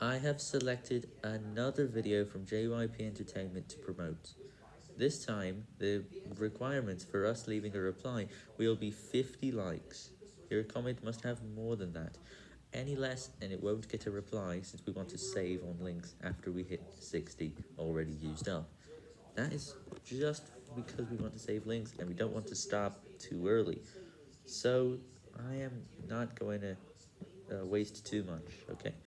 I have selected another video from JYP Entertainment to promote. This time, the requirements for us leaving a reply will be 50 likes. Your comment must have more than that. Any less and it won't get a reply since we want to save on links after we hit 60 already used up. That is just because we want to save links and we don't want to stop too early. So, I am not going to uh, waste too much, okay?